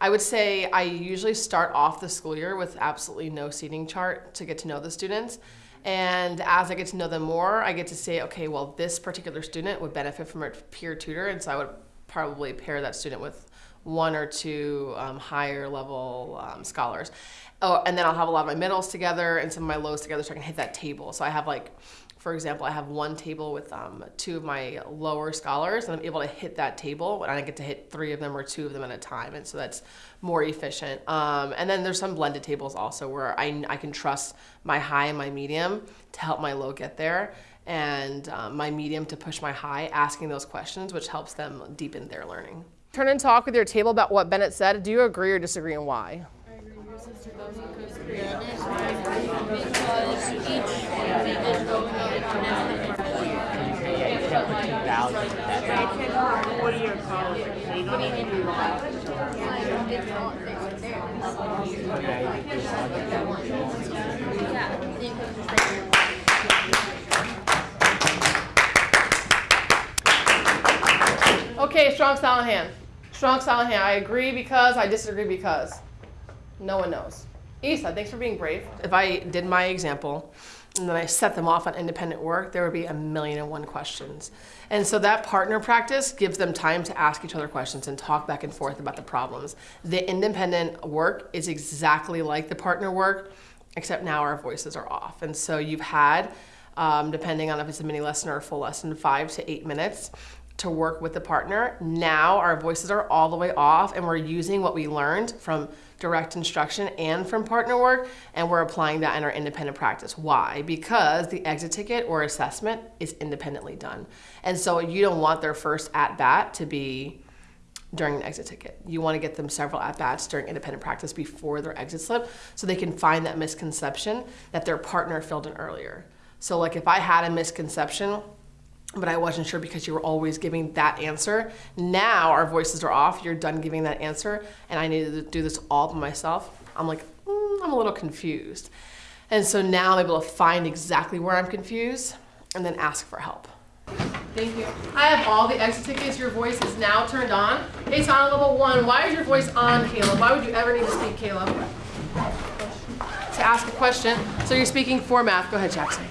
I would say I usually start off the school year with absolutely no seating chart to get to know the students. And as I get to know them more, I get to say, okay, well, this particular student would benefit from a peer tutor, and so I would probably pair that student with one or two um, higher level um, scholars. Oh, and then I'll have a lot of my middles together and some of my lows together so I can hit that table. So I have like, for example, I have one table with um, two of my lower scholars and I'm able to hit that table and I get to hit three of them or two of them at a time. And so that's more efficient. Um, and then there's some blended tables also where I, I can trust my high and my medium to help my low get there and um, my medium to push my high, asking those questions, which helps them deepen their learning. Turn and talk with your table about what Bennett said. Do you agree or disagree and why? I agree. Your sister does because I agree because each thing is going on Yeah, you can't put two values in that. What are your college? So you don't even do that. Okay, you do one. Okay, strong silent hand. Strong silent hand. I agree because, I disagree because. No one knows. Isa, thanks for being brave. If I did my example and then I set them off on independent work, there would be a million and one questions. And so that partner practice gives them time to ask each other questions and talk back and forth about the problems. The independent work is exactly like the partner work, except now our voices are off. And so you've had, um, depending on if it's a mini lesson or a full lesson, five to eight minutes to work with the partner. Now our voices are all the way off and we're using what we learned from direct instruction and from partner work and we're applying that in our independent practice. Why? Because the exit ticket or assessment is independently done. And so you don't want their first at bat to be during an exit ticket. You want to get them several at bats during independent practice before their exit slip so they can find that misconception that their partner filled in earlier. So like if I had a misconception but I wasn't sure because you were always giving that answer. Now our voices are off, you're done giving that answer, and I needed to do this all by myself. I'm like, mm, I'm a little confused. And so now I'm able to find exactly where I'm confused and then ask for help. Thank you. I have all the exit tickets. Your voice is now turned on. Hey, on level one. Why is your voice on, Caleb? Why would you ever need to speak, Caleb? To ask a question. So you're speaking for math. Go ahead, Jackson.